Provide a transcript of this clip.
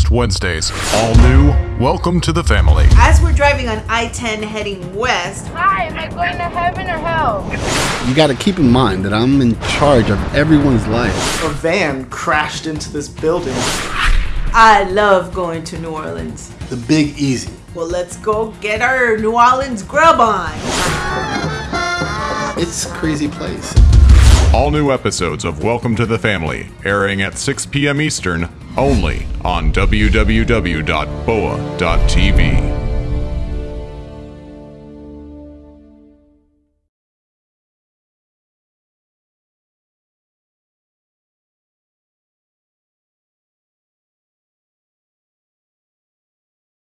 next Wednesdays. All new, welcome to the family. As we're driving on I 10 heading west, Hi, am I going to heaven or hell? You gotta keep in mind that I'm in charge of everyone's life. A van crashed into this building. I love going to New Orleans. The Big Easy. Well, let's go get our New Orleans grub on. It's a crazy place. All new episodes of Welcome to the Family airing at 6 p.m. Eastern only on www.boa.tv.